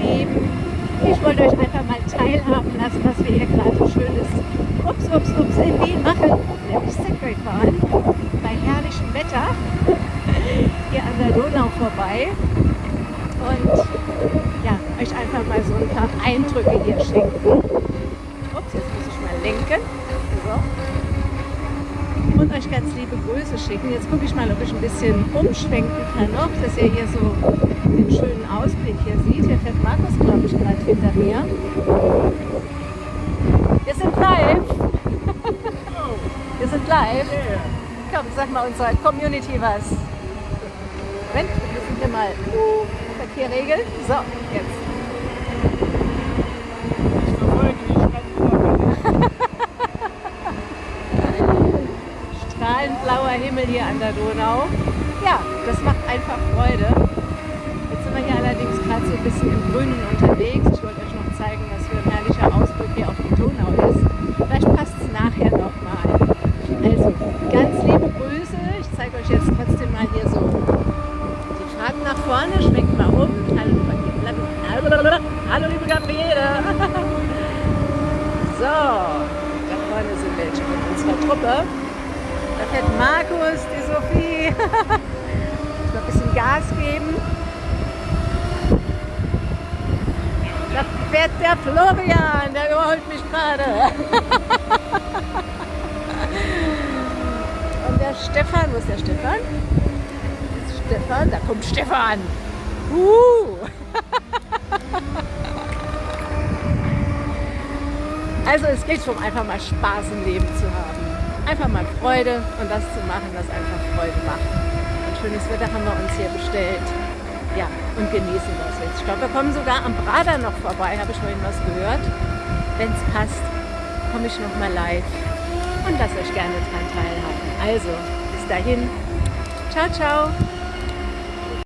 ihr Lieben. Ich wollte euch einfach mal teilhaben lassen, was wir hier gerade schönes ups, ups, ups in Wien machen. Nämlich Segway fahren. Bei herrlichem Wetter. Hier an der Donau vorbei. Und ja, euch einfach mal so ein paar Eindrücke hier schenken. Ups, jetzt muss ich mal lenken. So und euch ganz liebe Grüße schicken. Jetzt gucke ich mal, ob ich ein bisschen umschwenken kann noch, dass ihr hier so den schönen Ausblick hier sieht. Fährt Markus, glaube ich, gerade hinter mir. Wir sind live. Wir sind live. Komm, sag mal unserer Community was. Moment, wir müssen hier mal Verkehr regeln. So, jetzt. Himmel hier an der Donau. Ja, das macht einfach Freude. Jetzt sind wir hier allerdings gerade so ein bisschen im Grünen unterwegs. Ich wollte euch noch zeigen, was für ein herrlicher Ausblick hier auf die Donau ist. Vielleicht passt es nachher nochmal. Also, ganz liebe Grüße. Ich zeige euch jetzt trotzdem mal hier so die Fahrt nach vorne. Schwenkt mal um. Hallo, hallo liebe Gabriele. So, da vorne sind welche mit unserer Truppe. Da fährt Markus, die Sophie. Mal ein bisschen Gas geben. Da fährt der Florian, der überholt mich gerade. Und der Stefan, wo ist der Stefan? Stefan, da kommt Stefan. Uh. Also es geht darum, einfach mal Spaß im Leben zu haben einfach mal Freude und das zu machen, was einfach Freude macht. Und schönes Wetter haben wir uns hier bestellt. Ja, und genießen das jetzt. Ich glaube, wir kommen sogar am Prater noch vorbei, habe ich vorhin was gehört. Wenn es passt, komme ich noch mal live und lasst euch gerne daran teilhaben. Also, bis dahin. Ciao, ciao.